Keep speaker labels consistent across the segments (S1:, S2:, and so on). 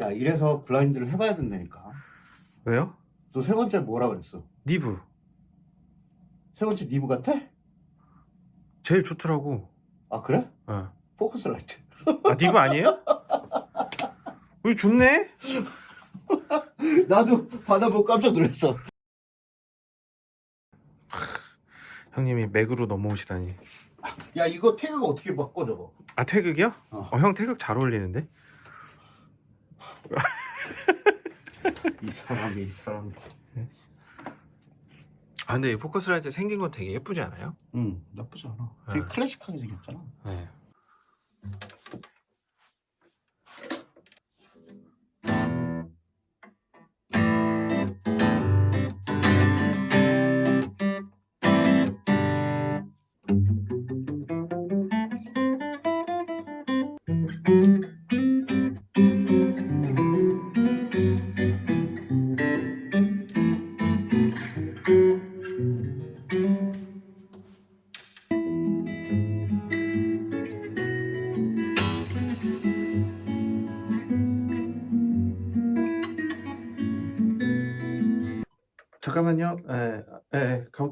S1: 야 이래서 블라인드를 해봐야 된다니까
S2: 왜요?
S1: 너 세 번째 뭐라 그랬어?
S2: 니브
S1: 세 번째 니브 같아?
S2: 제일 좋더라고
S1: 아 그래?
S2: 어.
S1: 포커스 라이트
S2: 아 니브 아니에요? 우리 좋네?
S1: 나도 받아보고 깜짝 놀랐어
S2: 형님이 맥으로 넘어오시다니
S1: 야 이거 태그가 어떻게 바꿔 저거
S2: 아 태극이요?
S1: 어.
S2: 어 형 태극 잘 어울리는데?
S1: 이 사람이 이 사람이
S2: 아 근데 이 포커스라이트 생긴 건 되게 예쁘지 않아요?
S1: 응 나쁘지 않아 되게
S2: 네.
S1: 클래식하게 생겼잖아
S2: 네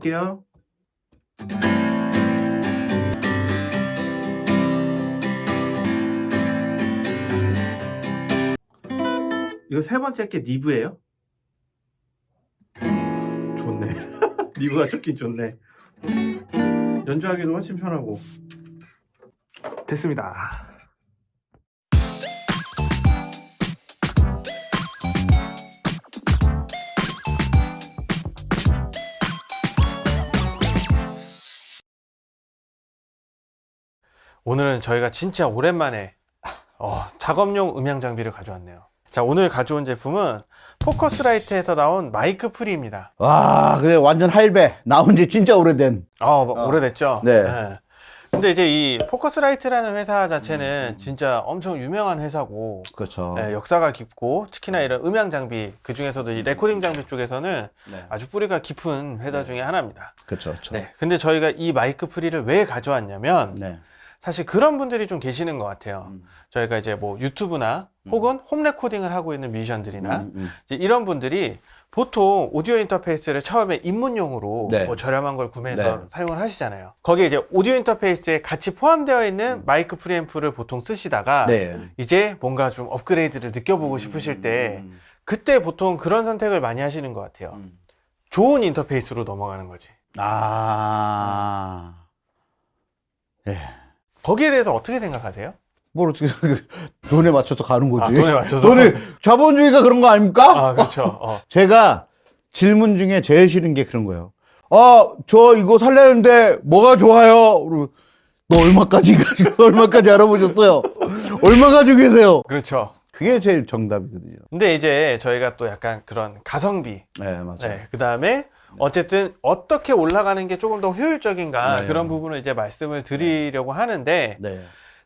S2: 예, 가볼게요. 이거 세 번째 게 니브예요? 좋네. 니브가 좋긴 좋네. 연주하기도 훨씬 편하고. 됐습니다 오늘은 저희가 진짜 오랜만에 어, 작업용 음향 장비를 가져왔네요. 자 오늘 가져온 제품은 포커스라이트에서 나온 마이크 pre입니다.
S1: 와 그래 완전 할배. 나온 지 진짜 오래된.
S2: 어, 뭐 오래됐죠?
S1: 네.
S2: 근데 이제 이 포커스라이트라는 회사 자체는 진짜 엄청 유명한 회사고
S1: 그렇죠.
S2: 네, 역사가 깊고 특히나 이런 음향 장비 그 중에서도 이 recording 장비 쪽에서는
S1: 네.
S2: 아주 뿌리가 깊은 회사 중에 하나입니다.
S1: 그렇죠 그렇죠.
S2: 네, 근데 저희가 이 마이크 pre를 왜 가져왔냐면
S1: 네.
S2: 사실 그런 분들이 좀 계시는 것 같아요.
S1: 음.
S2: 저희가 이제 뭐 유튜브나
S1: 음.
S2: 혹은 home recording을 하고 있는 뮤지션들이나
S1: 음, 음.
S2: 이런 분들이 보통 오디오 인터페이스를 처음에 입문용으로
S1: 네.
S2: 뭐 저렴한 걸 구매해서
S1: 네.
S2: 사용을 하시잖아요. 거기에 이제 오디오 인터페이스에 같이 포함되어 있는 마이크 프리앰프를 보통 쓰시다가
S1: 네.
S2: 이제 뭔가 좀 업그레이드를 느껴보고 싶으실 때
S1: 음,
S2: 그때 보통 그런 선택을 많이 하시는 것 같아요.
S1: 음.
S2: 좋은 인터페이스로 넘어가는 거지.
S1: 아 예.
S2: 거기에 대해서 어떻게 생각하세요?
S1: 뭘 어떻게. 돈에 맞춰서 가는 거지.
S2: 아, 돈에 맞춰서?
S1: 돈에 자본주의가 그런 거 아닙니까?
S2: 아, 그렇죠. 어.
S1: 제가 질문 중에 제일 싫은 게 그런 거예요. 아, 저 이거 살려는데 뭐가 좋아요? 너 얼마까지 얼마까지 알아보셨어요? 얼마 가지고 계세요?
S2: 그렇죠.
S1: 그게 제일 정답이거든요.
S2: 근데 이제 저희가 또 약간 그런 가성비,
S1: 네, 맞아요.
S2: 네, 그 다음에 어쨌든 어떻게 올라가는 게 조금 더 효율적인가
S1: 네.
S2: 그런 부분을 이제 말씀을 드리려고 하는데
S1: 네.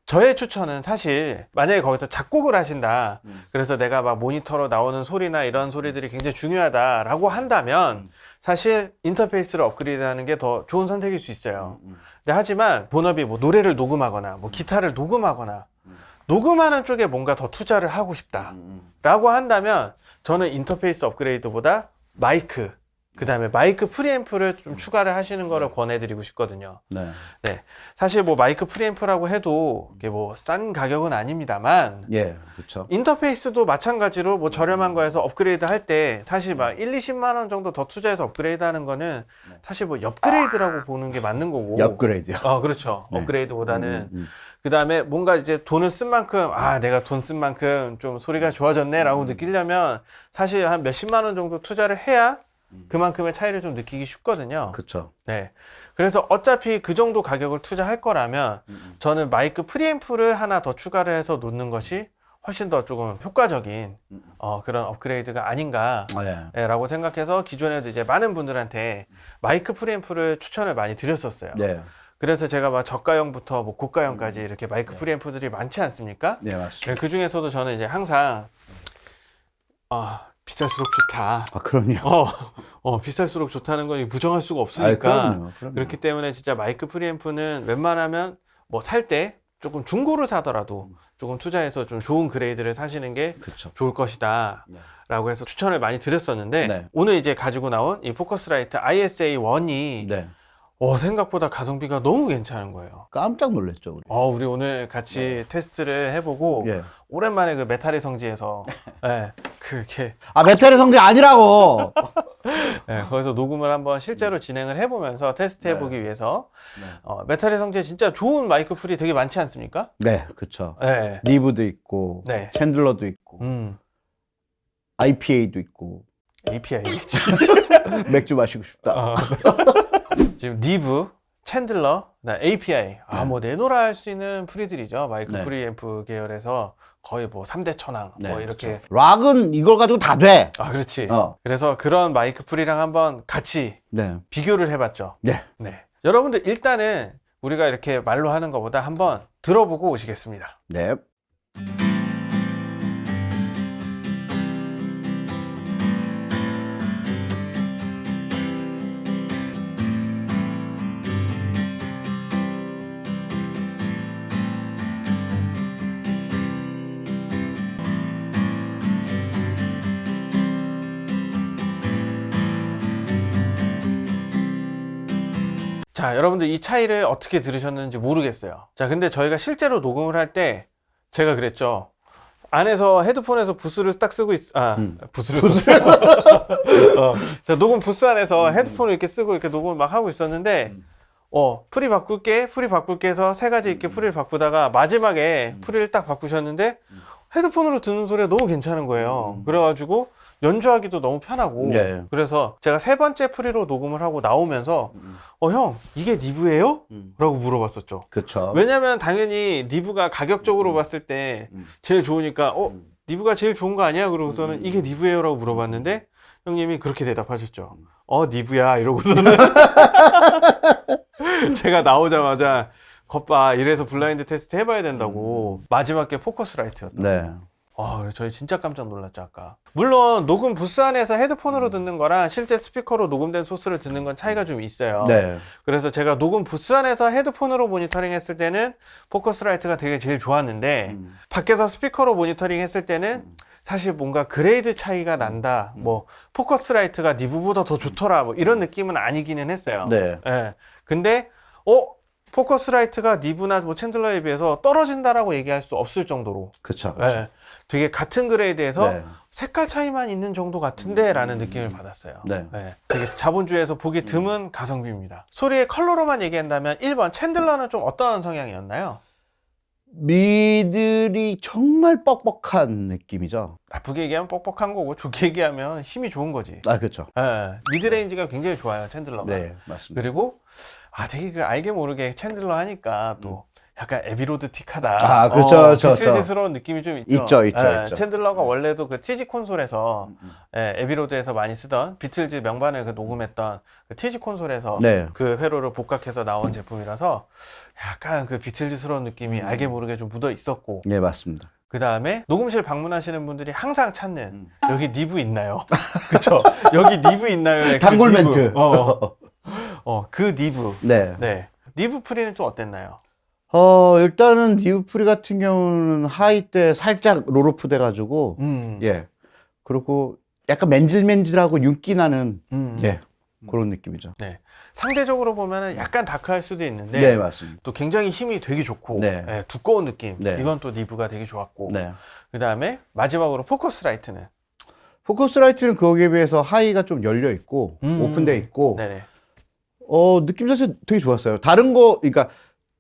S2: 저의 추천은 사실 만약에 거기서 작곡을 하신다
S1: 음.
S2: 그래서 내가 막 모니터로 나오는 소리나 이런 소리들이 굉장히 중요하다라고 한다면
S1: 음.
S2: 사실 인터페이스를 업그레이드하는 게 더 좋은 선택일 수 있어요.
S1: 음,
S2: 근데 하지만 본업이 뭐 노래를 녹음하거나 뭐 기타를 녹음하거나
S1: 음.
S2: 녹음하는 쪽에 뭔가 더 투자를 하고 싶다.
S1: 음,
S2: 라고 한다면 저는 인터페이스 업그레이드보다 마이크 그 다음에 마이크 프리앰프를 좀 추가를 하시는 거를 권해드리고 싶거든요
S1: 네.
S2: 네 사실 뭐 마이크 프리앰프라고 해도 이게 뭐 싼 가격은 아닙니다만
S1: 예, 그렇죠.
S2: 인터페이스도 마찬가지로 뭐 저렴한 거에서 업그레이드 할 때 사실 막 1, 20만 원 정도 더 투자해서 업그레이드 하는 거는
S1: 네.
S2: 사실 뭐 업그레이드라고 보는 게 맞는 거고
S1: 업그레이드요.
S2: 어 그렇죠
S1: 네.
S2: 업그레이드보다는
S1: 음, 음.
S2: 그 다음에 뭔가 이제 돈을 쓴 만큼 아 내가 돈 쓴 만큼 좀 소리가 좋아졌네 라고 느끼려면 사실 한 몇십만 원 정도 투자를 해야 그만큼의 차이를 좀 느끼기 쉽거든요
S1: 그렇죠.
S2: 네 그래서 어차피 그 정도 가격을 투자할 거라면
S1: 음,
S2: 저는 마이크 프리앰프를 하나 더 추가를 해서 놓는 것이 훨씬 더 조금 효과적인
S1: 음.
S2: 어, 그런 업그레이드가 아닌가
S1: 아, 예.
S2: 예, 라고 생각해서 기존에도 이제 많은 분들한테 마이크 프리앰프를 추천을 많이 드렸었어요
S1: 네.
S2: 그래서 제가 막 저가형부터 뭐 고가형까지 이렇게 마이크
S1: 네.
S2: 프리앰프들이 많지 않습니까?
S1: 네, 맞습니다.
S2: 그 중에서도 저는 이제 항상 아 비쌀수록 좋다.
S1: 아, 그럼요.
S2: 어, 어 비쌀수록 좋다는 건 부정할 수가
S1: 아,
S2: 없으니까
S1: 그럼요. 그럼요.
S2: 그렇기 때문에 진짜 마이크 프리앰프는 웬만하면 뭐 살 때 조금 중고를 사더라도 조금 투자해서 좀 좋은 grade를 사시는 게
S1: 그렇죠.
S2: 좋을 것이다.
S1: 네.
S2: 라고 해서 추천을 많이 드렸었는데
S1: 네.
S2: 오늘 이제 가지고 나온 이 포커스라이트 ISA 1이
S1: 네.
S2: 어, 생각보다 가성비가 너무 괜찮은 거예요.
S1: 깜짝 놀랐죠. 우리.
S2: 어, 우리 오늘 같이 테스트를 해보고
S1: 예.
S2: 오랜만에 그 메탈의 성지에서 예, 그렇게
S1: 아 메탈의 성지 아니라고.
S2: 예, 거기서 녹음을 한번 실제로 진행을 해보면서 테스트
S1: 네.
S2: 해보기 위해서
S1: 네.
S2: 어, 메탈의 성지에 진짜 좋은 마이크 pre가 되게 많지 않습니까?
S1: 네, 그렇죠.
S2: 예.
S1: 니브도 있고,
S2: 네.
S1: 챈들러도 있고,
S2: 음,
S1: IPA도 있고,
S2: API겠지.
S1: 맥주 마시고 싶다.
S2: 어. 지금 니브, 챈들러, API. 아,
S1: 네.
S2: 뭐 내노라 할 수 있는 pre들이죠. 마이크
S1: 네.
S2: 프리앰프 계열에서 거의 뭐 3대 천왕
S1: 네,
S2: 뭐 이렇게.
S1: 그렇죠. 락은 이걸 가지고 다 돼.
S2: 아, 그렇지.
S1: 어.
S2: 그래서 그런 마이크 pre랑 한번 같이
S1: 네.
S2: 비교를 해봤죠.
S1: 네.
S2: 네. 여러분들 일단은 우리가 이렇게 말로 하는 것보다 한번 들어보고 오시겠습니다.
S1: 네.
S2: 자, 여러분들 이 차이를 어떻게 들으셨는지 모르겠어요. 자, 근데 저희가 실제로 녹음을 할 때 제가 그랬죠. 안에서 헤드폰에서 부스를 딱 쓰고 있, 아,
S1: 음.
S2: 부스를 쓰고. 어, 자, 녹음 부스 안에서 헤드폰을 이렇게 쓰고 이렇게 녹음을 막 하고 있었는데,
S1: 음.
S2: 어, pre 바꿀게, pre 바꿀게 해서 세 가지 이렇게 pre를 바꾸다가 마지막에 pre를 딱 바꾸셨는데, 헤드폰으로 듣는 소리가 너무 괜찮은 거예요.
S1: 음.
S2: 그래가지고 연주하기도 너무 편하고,
S1: 예.
S2: 그래서 제가 세 번째 pre로 녹음을 하고 나오면서, 어, 형, 이게 Neve예요? 라고 물어봤었죠.
S1: 그렇죠.
S2: 왜냐면 당연히 Neve가 가격적으로
S1: 음.
S2: 봤을 때
S1: 음.
S2: 제일 좋으니까, 어,
S1: 음.
S2: Neve가 제일 좋은 거 아니야? 그러고서는
S1: 음.
S2: 이게 Neve예요? 라고 물어봤는데, 형님이 그렇게 대답하셨죠.
S1: 음.
S2: 어, Neve야. 이러고서는. 제가 나오자마자, 거봐. 이래서 블라인드 테스트 해봐야 된다고. 마지막 게 Focusrite였다.
S1: 네.
S2: 아, 그래 저희 진짜 깜짝 놀랐죠, 아까. 물론, 녹음 부스 안에서 헤드폰으로 듣는 거랑 실제 스피커로 녹음된 소스를 듣는 건 차이가 좀 있어요.
S1: 네.
S2: 그래서 제가 녹음 부스 안에서 헤드폰으로 모니터링 했을 때는 Focusrite가 되게 제일 좋았는데,
S1: 음.
S2: 밖에서 스피커로 모니터링 했을 때는 사실 뭔가 grade 차이가 난다. 뭐, Focusrite가 Neve보다 더 좋더라. 뭐, 이런 느낌은 아니기는 했어요.
S1: 네.
S2: 예. 근데, 어? Focusrite가 Neve나 뭐 Chandler에 비해서 떨어진다라고 얘기할 수 없을 정도로.
S1: 그렇죠.
S2: 예. 되게 같은 grade에서
S1: 네.
S2: 색깔 차이만 있는 정도 같은데 라는 느낌을 받았어요.
S1: 네.
S2: 예. 되게 자본주의에서 보기 드문 가성비입니다. 소리의 컬러로만 얘기한다면 1번 Chandler는 좀 어떤 성향이었나요?
S1: middle이 정말 뻑뻑한 느낌이죠.
S2: 나쁘게 얘기하면 뻑뻑한 거고 좋게 얘기하면 힘이 좋은 거지.
S1: 아, 그렇죠.
S2: 예. midrange가 굉장히 좋아요 Chandler가.
S1: 네, 맞습니다.
S2: 그리고 아 되게 그 알게 모르게 Chandler 하니까 또 약간 Abbey Road틱하다.
S1: 음. 아, 그쵸, 그쵸, 그쵸.
S2: 비틀즈스러운 느낌이 좀 있죠.
S1: 있죠, 있죠,
S2: 예,
S1: 있죠.
S2: Chandler가 원래도 그 TG 콘솔에서
S1: 음,
S2: 예, Abbey Road에서 많이 쓰던 비틀즈 명반을 그 녹음했던 그 TG 콘솔에서
S1: 네.
S2: 그 회로를 복각해서 나온 제품이라서 약간 그 비틀즈스러운 느낌이
S1: 음.
S2: 알게 모르게 좀 묻어 있었고
S1: 네, 맞습니다.
S2: 그 다음에 녹음실 방문하시는 분들이 항상 찾는
S1: 음.
S2: 여기 Neve 있나요? 그쵸? 여기 Neve 있나요? 그
S1: 단골
S2: Neve.
S1: 멘트.
S2: 어, 어, 그 Neve.
S1: 네.
S2: 네. Neve pre는 좀 어땠나요?
S1: 어, 일단은 Neve pre 같은 경우는 high대 살짝 roll-off 돼가지고,
S2: 음.
S1: 예. 그리고 약간 맨질맨질하고 윤기 나는,
S2: 음.
S1: 예. 그런 느낌이죠.
S2: 상대적으로 보면은 약간 다크할 수도 있는데
S1: 네, 맞습니다.
S2: 또 굉장히 힘이 되게 좋고
S1: 네.
S2: 예, 두꺼운 느낌.
S1: 네.
S2: 이건 또 Neve가 되게 좋았고.
S1: 네.
S2: 그 다음에 마지막으로 Focusrite는
S1: Focusrite는 거기에 비해서 high가 좀 열려 있고,
S2: 음.
S1: 오픈돼 있고,
S2: 네네.
S1: 어, 느낌 자체 되게 좋았어요. 다른 거, 그러니까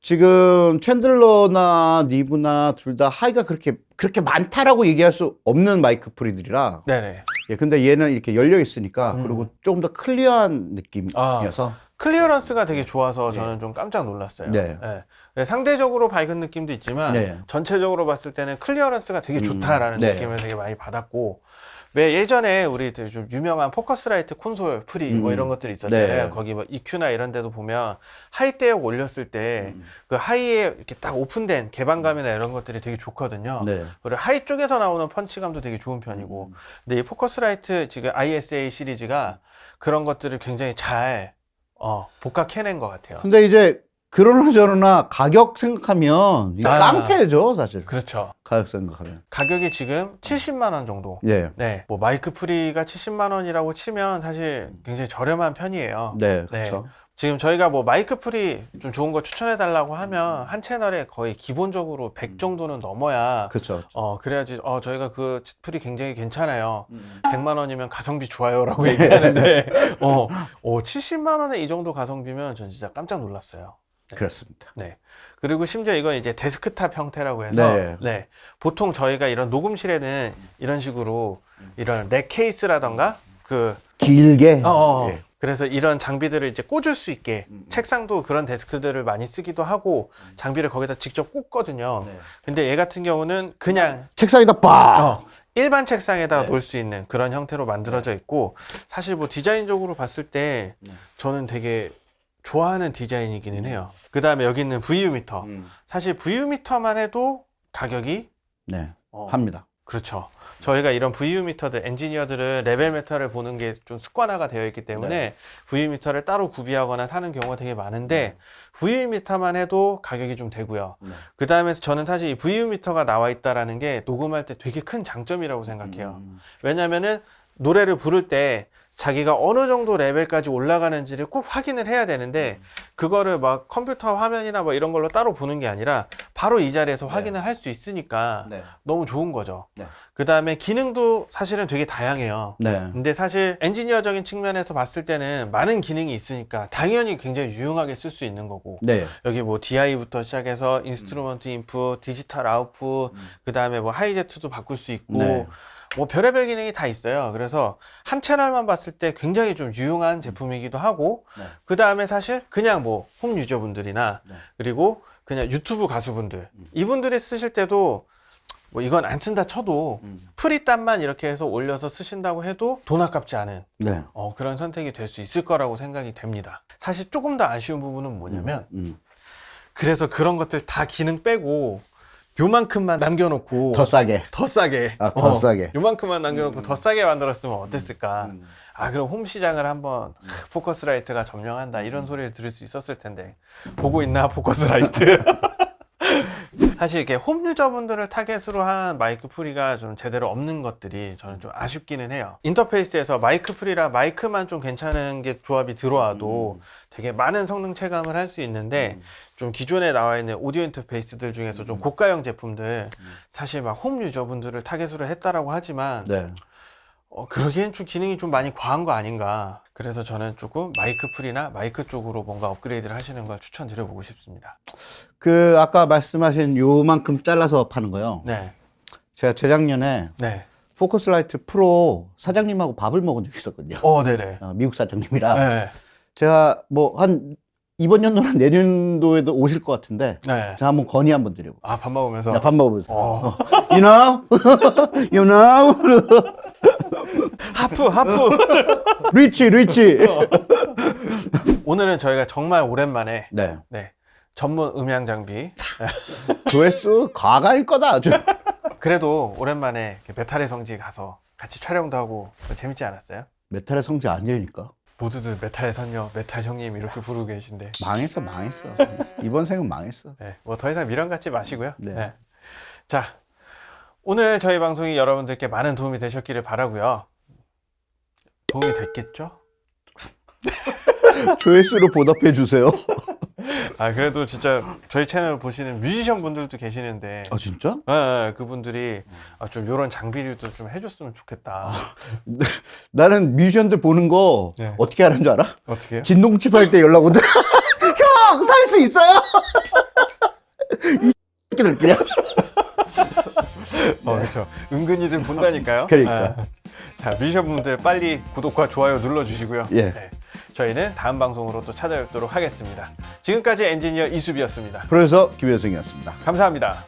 S1: 지금 Chandler나 Neve나 둘 다 high가 그렇게, 그렇게 많다라고 얘기할 수 없는 마이크 pre들이라.
S2: 네네.
S1: 예, 근데 얘는 이렇게 열려 있으니까,
S2: 음.
S1: 그리고 조금 더 clear한 느낌이어서.
S2: clearance가 되게 좋아서
S1: 네.
S2: 저는 좀 깜짝 놀랐어요.
S1: 네.
S2: 예. 네, 상대적으로 밝은 느낌도 있지만
S1: 네.
S2: 전체적으로 봤을 때는 clearance가 되게
S1: 음,
S2: 좋다라는
S1: 네.
S2: 느낌을 되게 많이 받았고 왜 예전에 우리 좀 유명한 Focusrite 콘솔 pre 뭐
S1: 음.
S2: 이런 것들이 있었잖아요.
S1: 네.
S2: 거기 뭐 EQ나 이런 데도 보면 high 대역 올렸을 때
S1: 음.
S2: 그 high에 이렇게 딱 오픈된 개방감이나 이런 것들이 되게 좋거든요.
S1: 네.
S2: 그리고 high 쪽에서 나오는 punch감도 되게 좋은 편이고 근데 이 Focusrite 지금 ISA 시리즈가 그런 것들을 굉장히 잘 어, 복각해낸 것 같아요.
S1: 근데 이제 그러나 저러나 가격 생각하면 이거
S2: 아.
S1: 깡패죠 사실.
S2: 그렇죠.
S1: 가격 생각하면.
S2: 가격이 지금 70만 원 정도.
S1: 예.
S2: 네, 뭐 마이크 pre가 70만 원이라고 치면 사실 굉장히 저렴한 편이에요.
S1: 네, 그렇죠.
S2: 지금 저희가 뭐 마이크 pre 좀 좋은 거 추천해 달라고 하면 한 채널에 거의 기본적으로 100 정도는 넘어야
S1: 그렇죠.
S2: 어 그래야지 어 저희가 그 pre 굉장히 괜찮아요.
S1: 음.
S2: 100만 원이면 가성비 좋아요라고 얘기하는데 어, 어 70만 원에 이 정도 가성비면 전 진짜 깜짝 놀랐어요.
S1: 그렇습니다.
S2: 네. 그리고 심지어 이건 이제 데스크탑 형태라고 해서
S1: 네.
S2: 네. 보통 저희가 이런 녹음실에는 이런 식으로 이런 rack 케이스라던가 그
S1: 길게.
S2: 어, 어.
S1: 예.
S2: 그래서 이런 장비들을 이제 꽂을 수 있게
S1: 음.
S2: 책상도 그런 데스크들을 많이 쓰기도 하고 장비를 거기다 직접 꽂거든요.
S1: 네.
S2: 근데 얘 같은 경우는 그냥
S1: 책상에다 빡.
S2: 어, 일반 책상에다
S1: 네.
S2: 놓을 수 있는 그런 형태로 만들어져 있고 사실 뭐 디자인적으로 봤을 때
S1: 네.
S2: 저는 되게 좋아하는 디자인이기는 해요. 그 다음에 여기 있는 VU meter.
S1: 음.
S2: 사실 VU meter만 해도 가격이
S1: 네,
S2: 어,
S1: 합니다.
S2: 그렇죠. 저희가 이런 VU 미터들 엔지니어들은 레벨 meter를 보는 게 좀 습관화가 되어 있기 때문에
S1: 네.
S2: VU 미터를 따로 구비하거나 사는 경우가 되게 많은데 VU meter만 해도 가격이 좀 되고요.
S1: 네.
S2: 그 다음에 저는 사실 이 VU 미터가 나와 있다라는 게 녹음할 때 되게 큰 장점이라고 생각해요.
S1: 음.
S2: 왜냐면은 노래를 부를 때 자기가 어느 정도 레벨까지 올라가는지를 꼭 확인을 해야 되는데 그거를 막 컴퓨터 화면이나 뭐 이런 걸로 따로 보는 게 아니라 바로 이 자리에서
S1: 네.
S2: 확인을 할수 있으니까
S1: 네.
S2: 너무 좋은 거죠.
S1: 네.
S2: 그 다음에 기능도 사실은 되게 다양해요.
S1: 네.
S2: 근데 사실 엔지니어적인 측면에서 봤을 때는 많은 기능이 있으니까 당연히 굉장히 유용하게 쓸 수 있는 거고
S1: 네.
S2: 여기 뭐 DI부터 시작해서 instrument input, 디지털 output,
S1: 음.
S2: 그 다음에 뭐 Hi-Z도 바꿀 수 있고
S1: 네.
S2: 뭐 별의별 기능이 다 있어요. 그래서 한 채널만 봤을 때 굉장히 좀 유용한 제품이기도 하고
S1: 네.
S2: 그 다음에 사실 그냥 뭐 홈 유저분들이나
S1: 네.
S2: 그리고 그냥 유튜브 가수분들
S1: 음.
S2: 이분들이 쓰실 때도 뭐 이건 안 쓴다 쳐도
S1: 음.
S2: 프리단만 이렇게 해서 올려서 쓰신다고 해도 돈 아깝지 않은
S1: 네.
S2: 어, 그런 선택이 될 수 있을 거라고 생각이 됩니다. 사실 조금 더 아쉬운 부분은 뭐냐면
S1: 음.
S2: 그래서 그런 것들 다 기능 빼고 요만큼만 남겨놓고
S1: 더 싸게.
S2: 더 싸게.
S1: 아, 더
S2: 어,
S1: 싸게.
S2: 요만큼만 남겨놓고 더 싸게 만들었으면 어땠을까?
S1: 음.
S2: 아 그럼 홈 시장을 한번 하, Focusrite가 점령한다 이런 소리를 들을 수 있었을 텐데. 보고 있나 Focusrite 사실 이렇게 홈 user분들을 타겟으로 한 마이크 pre가 좀 제대로 없는 것들이 저는 좀 아쉽기는 해요. 인터페이스에서 마이크 pre라 마이크만 좀 괜찮은 게 조합이 들어와도 되게 많은 성능 체감을 할 수 있는데 좀 기존에 나와 있는 오디오 인터페이스들 중에서 좀 고가형 제품들 사실 막 홈 user분들을 타겟으로 했다라고 하지만
S1: 네.
S2: 어, 그러기엔 좀 기능이 좀 많이 과한 거 아닌가. 그래서 저는 조금 마이크 pre나 마이크 쪽으로 뭔가 업그레이드를 하시는 걸 추천드려 보고 싶습니다.
S1: 그 아까 말씀하신 요만큼 잘라서 파는 거요.
S2: 네.
S1: 제가 재작년에
S2: 네.
S1: Focusrite Pro 사장님하고 밥을 먹은 적이 있었거든요.
S2: 어, 네네.
S1: 어, 미국 사장님이랑
S2: 네.
S1: 제가 뭐 한 이번 연도나 내년도에도 오실 것 같은데
S2: 네.
S1: 제가 한번 건의 한번 드려고.
S2: 아, 밥 먹으면서.
S1: 자, 밥 먹으면서.
S2: 어.
S1: You know? you know? half, half. rich, rich.
S2: 오늘은 저희가 정말 오랜만에
S1: 네.
S2: 네. 전문 음향 장비.
S1: 조회수 과가일 거다, 아주.
S2: 그래도 오랜만에 메탈의 성지 가서 같이 촬영도 하고 재밌지 않았어요?
S1: 메탈의 성지 아니니까.
S2: 모두들 메탈의 선녀, 메탈 형님 이렇게 부르고 계신데.
S1: 망했어, 망했어. 이번 생은 망했어.
S2: 네, 뭐 더 이상 미련 갖지 마시고요.
S1: 네.
S2: 네. 자, 오늘 저희 방송이 여러분들께 많은 도움이 되셨기를 바라고요. 도움이 됐겠죠?
S1: 조회수로 보답해 주세요.
S2: 아 그래도 진짜 저희 채널 보시는 뮤지션 분들도 계시는데
S1: 아, 진짜?
S2: 예, 예, 그분들이 아, 좀 이런 장비류도 좀 해줬으면 좋겠다.
S1: 나는 뮤지션들 보는 거
S2: 네.
S1: 어떻게 하는 줄 알아?
S2: 어떻게 해요?
S1: 진동칩 할 때 연락 오더라. 형, 살 수 있어요? 이 새끼들 그냥.
S2: 어, 그렇죠. 은근히들 본다니까요.
S1: 그러니까.
S2: 예. 자, 뮤지션 분들 빨리 구독과 좋아요 눌러주시고요.
S1: 예.
S2: 네, 저희는 다음 방송으로 또 찾아뵙도록 하겠습니다. 지금까지 엔지니어 이수비였습니다.
S1: 프로듀서 김효승이었습니다.
S2: 감사합니다.